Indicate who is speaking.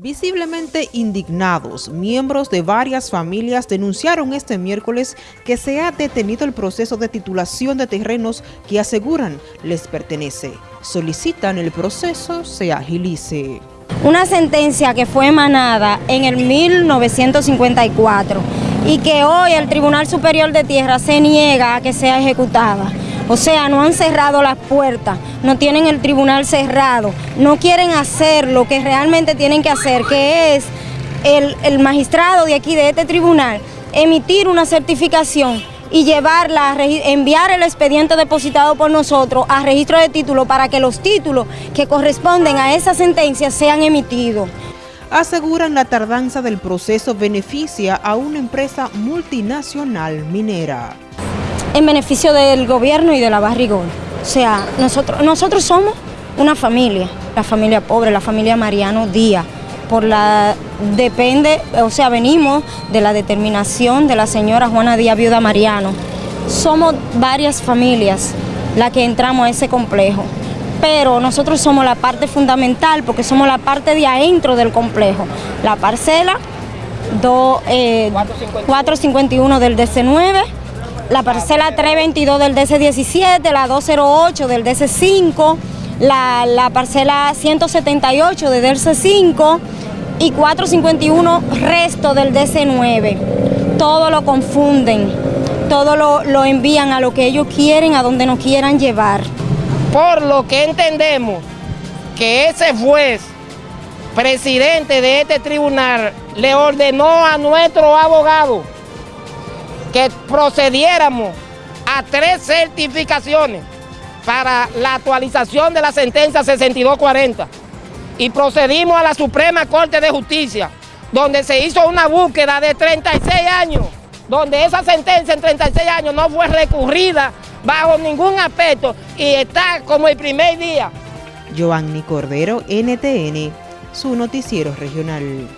Speaker 1: Visiblemente indignados, miembros de varias familias denunciaron este miércoles que se ha detenido el proceso de titulación de terrenos que aseguran les pertenece. Solicitan el proceso se agilice.
Speaker 2: Una sentencia que fue emanada en el 1954 y que hoy el Tribunal Superior de Tierra se niega a que sea ejecutada. O sea, no han cerrado las puertas, no tienen el tribunal cerrado, no quieren hacer lo que realmente tienen que hacer, que es el, magistrado de aquí, de este tribunal, emitir una certificación y llevarla, enviar el expediente depositado por nosotros a registro de título para que los títulos que corresponden a esa sentencia sean emitidos.
Speaker 1: Aseguran la tardanza del proceso beneficia a una empresa multinacional minera
Speaker 2: en beneficio del gobierno y de la barrigón. O sea, nosotros, nosotros somos una familia, la familia pobre, la familia Mariano Díaz. Por la, depende, o sea, venimos de la determinación de la señora Juana Díaz, viuda Mariano. Somos varias familias las que entramos a ese complejo, pero nosotros somos la parte fundamental porque somos la parte de adentro del complejo. La parcela 451 eh, del DC9, la parcela 322 del DC17, la 208 del DC5, la, parcela 178 del DC5 y 451 resto del DC9. Todo lo confunden, todo lo, lo envían a lo que ellos quieren, a donde nos quieran llevar.
Speaker 3: Por lo que entendemos que ese juez, presidente de este tribunal, le ordenó a nuestro abogado que procediéramos a tres certificaciones para la actualización de la sentencia 6240 y procedimos a la Suprema Corte de Justicia, donde se hizo una búsqueda de 36 años, donde esa sentencia en 36 años no fue recurrida bajo ningún aspecto y está como el primer día.
Speaker 1: Giovanni Cordero, NTN, su noticiero regional.